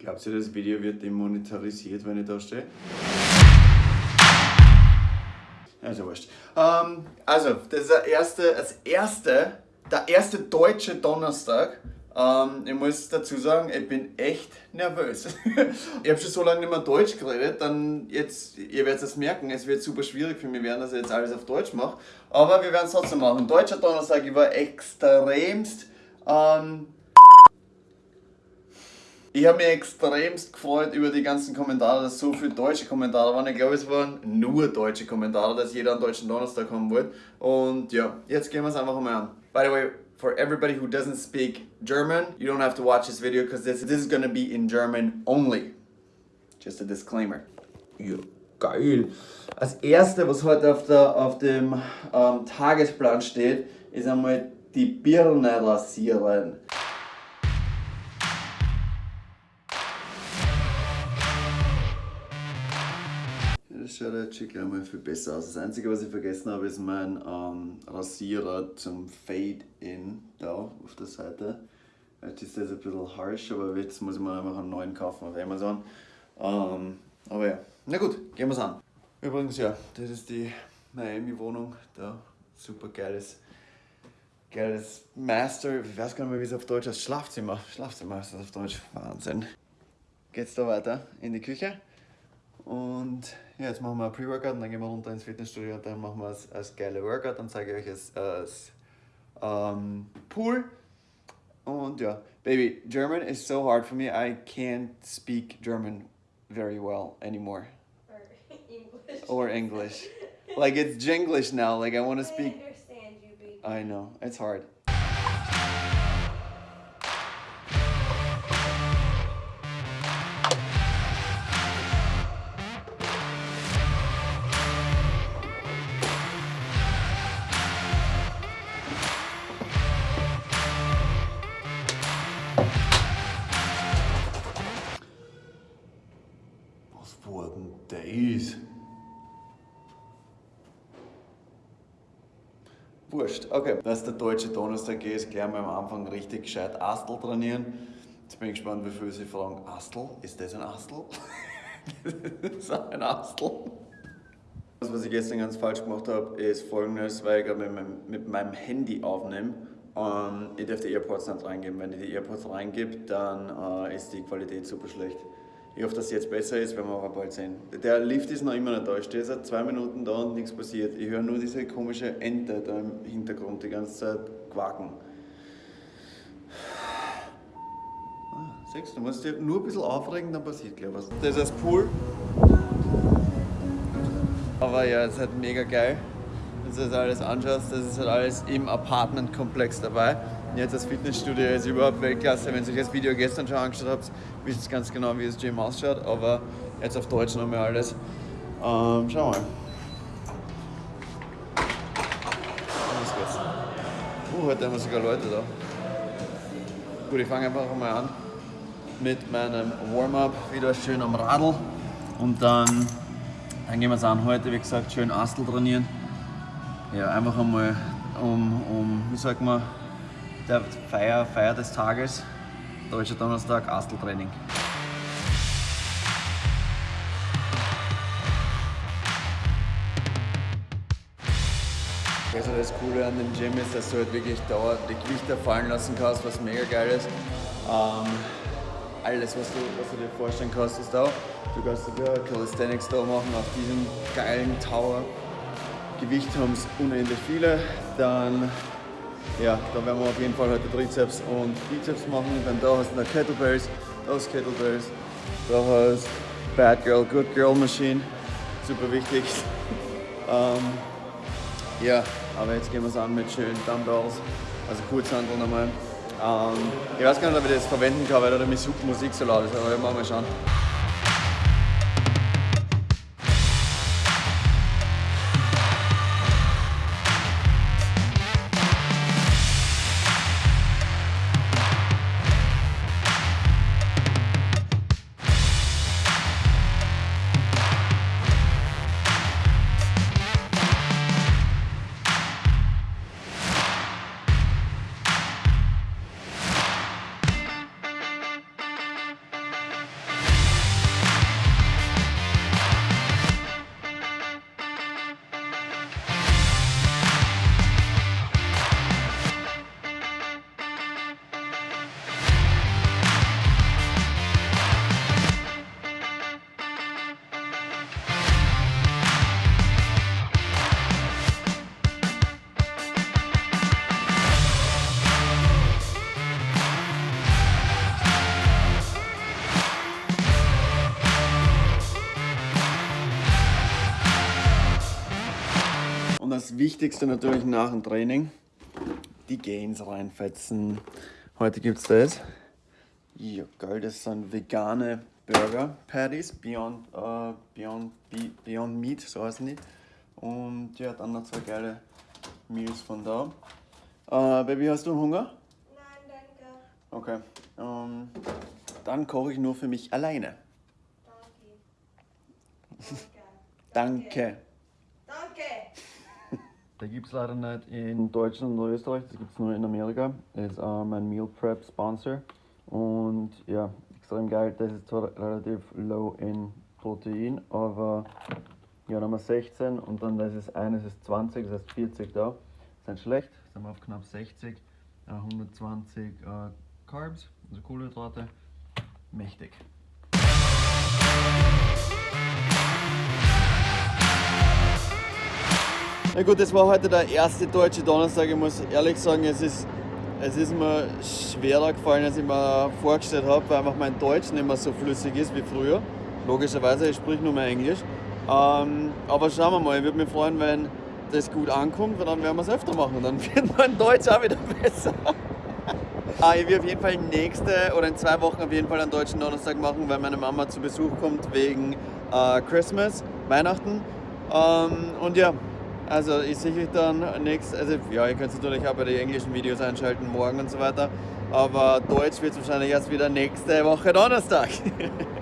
Glaubst du, das Video wird demonetarisiert, wenn ich da stehe? Ja wurscht. Ähm, also, das ist der erste, das erste, der erste deutsche Donnerstag. Ähm, ich muss dazu sagen, ich bin echt nervös. ich habe schon so lange nicht mehr Deutsch geredet, dann jetzt, ihr werdet es merken, es wird super schwierig für mich werden, dass ich jetzt alles auf Deutsch mache. Aber wir werden es trotzdem machen. Deutscher Donnerstag, ich war extremst ähm, ich habe mich extremst gefreut über die ganzen Kommentare, dass so viele deutsche Kommentare waren. Ich glaube, es waren nur deutsche Kommentare, dass jeder einen deutschen Donnerstag haben wollte. Und ja, jetzt gehen wir es einfach mal an. By the way, for everybody who doesn't speak German, you don't have to watch this video because this, this is gonna be in German only. Just a disclaimer. Ja, geil. Als erste, was heute auf, der, auf dem ähm, Tagesplan steht, ist einmal die Birne rasieren. Jetzt schon gleich mal viel besser aus. Das Einzige, was ich vergessen habe, ist mein ähm, Rasierer zum Fade-In da auf der Seite. Jetzt ist das ein bisschen harsh, aber jetzt muss ich mir einfach einen neuen kaufen auf Amazon. Ähm, aber ja, na gut, gehen wir es an. Übrigens, ja, das ist die Miami-Wohnung. Da super geiles, geiles Master, ich weiß gar nicht mehr, wie es auf Deutsch heißt. Schlafzimmer. Schlafzimmer ist das auf Deutsch. Wahnsinn. Geht's da weiter in die Küche. Und ja, jetzt machen wir ein Pre-Workout und dann gehen wir runter ins Fitnessstudio und dann machen wir als geile Workout. Dann zeige ich euch es äh, als ähm, Pool. Und ja, baby, German is so hard for me. I can't speak German very well anymore. Or English. Or English. Like it's Jinglish now. Like I want to I speak. understand you, baby. I know, it's hard. Wurscht, okay. Dass der deutsche Donnerstag ist, gleich mal am Anfang richtig gescheit Astel trainieren. Jetzt bin ich gespannt, wie viele Sie fragen, Astel? Ist das ein Astel? das ist ein Astel. Das, was ich gestern ganz falsch gemacht habe, ist folgendes, weil ich gerade mit, meinem- mit meinem Handy aufnehme. Ähm, ich darf die AirPods nicht reingeben. Wenn ich die AirPods reingebe, dann äh, ist die Qualität super schlecht. Ich hoffe, dass es jetzt besser ist, werden wir aber bald sehen. Der Lift ist noch immer nicht da. Ich stehe seit zwei Minuten da und nichts passiert. Ich höre nur diese komische Ente da im Hintergrund die ganze Zeit quaken. Ah, du, du musst dich nur ein bisschen aufregen, dann passiert gleich was. Das ist das Pool. Aber ja, es ist halt mega geil. Wenn du das alles anschaust, das ist halt alles im Apartmentkomplex dabei. Jetzt das Fitnessstudio ist überhaupt Weltklasse. Wenn ihr euch das Video gestern schon angeschaut habt, wisst ihr ganz genau, wie das Gym ausschaut. Aber jetzt auf Deutsch nochmal alles. Ähm, schau mal. Uh, heute haben wir sogar Leute da. Gut, ich fange einfach mal an mit meinem Warm-up. Wieder schön am Radl. Und dann dann gehen wir es an. Heute, wie gesagt, schön Astel trainieren. Ja, einfach einmal um, um wie sagt man, der Feier, Feier des Tages, Deutscher Donnerstag, Asteltraining. Also das Coole an dem Gym ist, dass du halt wirklich dauernd die Gewichte fallen lassen kannst, was mega geil ist. Ähm, alles, was du, was du dir vorstellen kannst, ist da. Du kannst sogar Calisthenics da machen auf diesem geilen Tower. Gewicht haben es unendlich viele. Dann, ja, da werden wir auf jeden Fall heute Trizeps und Bizeps machen. Dann da hast du noch Kettlebells, da hast Kettlebells, da hast Bad Girl, Good Girl Machine, super wichtig. Ähm, ja, aber jetzt gehen wir es an mit schönen Dumbbells, also Kurzhandel nochmal. Ähm, ich weiß gar nicht, ob ich das verwenden kann, weil da die Musik Musik so laut ist, aber wir mal schauen. Wichtigste natürlich nach dem Training. Die Gains reinfetzen. Heute gibt es das. Ja, geil, das sind vegane Burger Patties, Beyond, äh, Beyond, Be Beyond Meat, so heißen die. Und ja, dann noch zwei geile Meals von da. Äh, Baby, hast du Hunger? Nein, danke. Okay. Ähm, dann koche ich nur für mich alleine. Danke. Danke. Danke. Da gibt es leider nicht in Deutschland und Österreich, das gibt es nur in Amerika. Ist äh, mein Meal Prep Sponsor. Und ja, extrem geil. Das ist zwar relativ low in Protein, aber ja, dann haben wir 16 und dann das ist eines ist 20, das heißt 40 da. Das ist nicht schlecht, sind wir auf knapp 60, äh, 120 äh, Carbs, also Kohlenhydrate. Mächtig. Na gut, das war heute der erste deutsche Donnerstag. Ich muss ehrlich sagen, es ist, es ist mir schwerer gefallen, als ich mir vorgestellt habe, weil einfach mein Deutsch nicht mehr so flüssig ist wie früher. Logischerweise, ich spreche nur mehr Englisch. Ähm, aber schauen wir mal, ich würde mich freuen, wenn das gut ankommt, weil dann werden wir es öfter machen. Dann wird mein Deutsch auch wieder besser. Ah, ich will auf jeden Fall nächste oder in zwei Wochen auf jeden Fall einen deutschen Donnerstag machen, weil meine Mama zu Besuch kommt wegen äh, Christmas, Weihnachten. Ähm, und ja, also sehe euch dann nächstes, also ja, ihr könnt natürlich auch bei den englischen Videos einschalten, morgen und so weiter. Aber Deutsch wird es wahrscheinlich erst wieder nächste Woche Donnerstag.